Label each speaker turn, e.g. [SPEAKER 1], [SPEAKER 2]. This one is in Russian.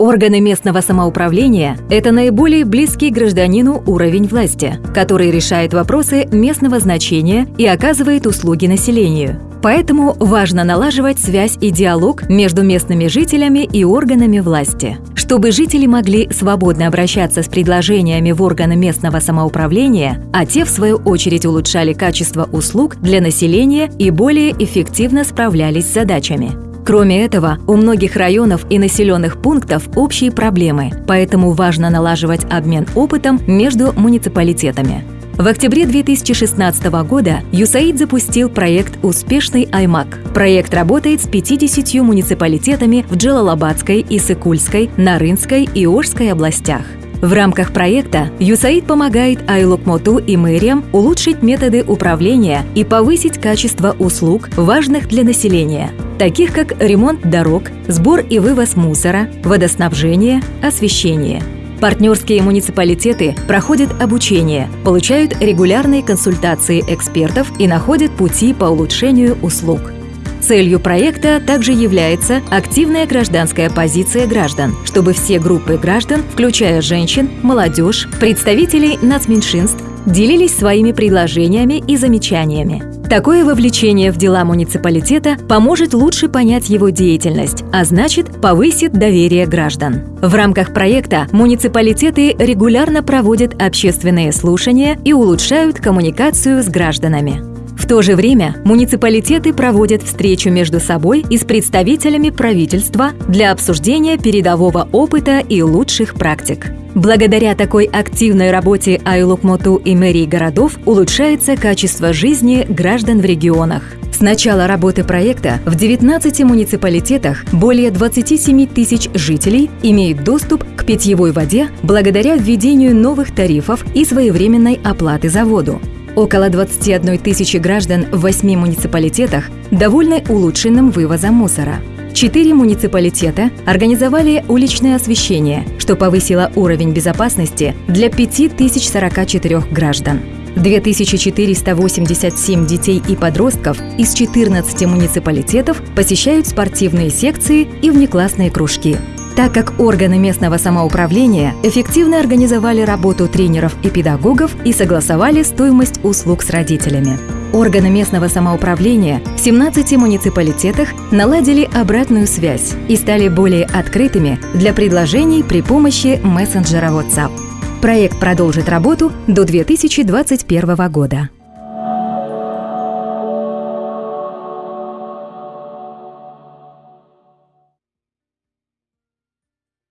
[SPEAKER 1] Органы местного самоуправления – это наиболее близкий гражданину уровень власти, который решает вопросы местного значения и оказывает услуги населению. Поэтому важно налаживать связь и диалог между местными жителями и органами власти. Чтобы жители могли свободно обращаться с предложениями в органы местного самоуправления, а те, в свою очередь, улучшали качество услуг для населения и более эффективно справлялись с задачами. Кроме этого, у многих районов и населенных пунктов общие проблемы, поэтому важно налаживать обмен опытом между муниципалитетами. В октябре 2016 года ЮСАИД запустил проект «Успешный Аймак». Проект работает с 50 муниципалитетами в Джалалабадской, Исыкульской, Нарынской и Ожской областях. В рамках проекта ЮСАИД помогает Айлокмоту и мэриям улучшить методы управления и повысить качество услуг, важных для населения, таких как ремонт дорог, сбор и вывоз мусора, водоснабжение, освещение. Партнерские муниципалитеты проходят обучение, получают регулярные консультации экспертов и находят пути по улучшению услуг – Целью проекта также является активная гражданская позиция граждан, чтобы все группы граждан, включая женщин, молодежь, представителей нацменьшинств, делились своими предложениями и замечаниями. Такое вовлечение в дела муниципалитета поможет лучше понять его деятельность, а значит повысит доверие граждан. В рамках проекта муниципалитеты регулярно проводят общественные слушания и улучшают коммуникацию с гражданами то же время муниципалитеты проводят встречу между собой и с представителями правительства для обсуждения передового опыта и лучших практик. Благодаря такой активной работе Айлукмоту и мэрии городов улучшается качество жизни граждан в регионах. С начала работы проекта в 19 муниципалитетах более 27 тысяч жителей имеют доступ к питьевой воде благодаря введению новых тарифов и своевременной оплаты за воду. Около 21 тысячи граждан в восьми муниципалитетах довольны улучшенным вывозом мусора. Четыре муниципалитета организовали уличное освещение, что повысило уровень безопасности для 5044 граждан. 2487 детей и подростков из 14 муниципалитетов посещают спортивные секции и внеклассные кружки так как органы местного самоуправления эффективно организовали работу тренеров и педагогов и согласовали стоимость услуг с родителями. Органы местного самоуправления в 17 муниципалитетах наладили обратную связь и стали более открытыми для предложений при помощи мессенджера WhatsApp. Проект продолжит работу до 2021 года.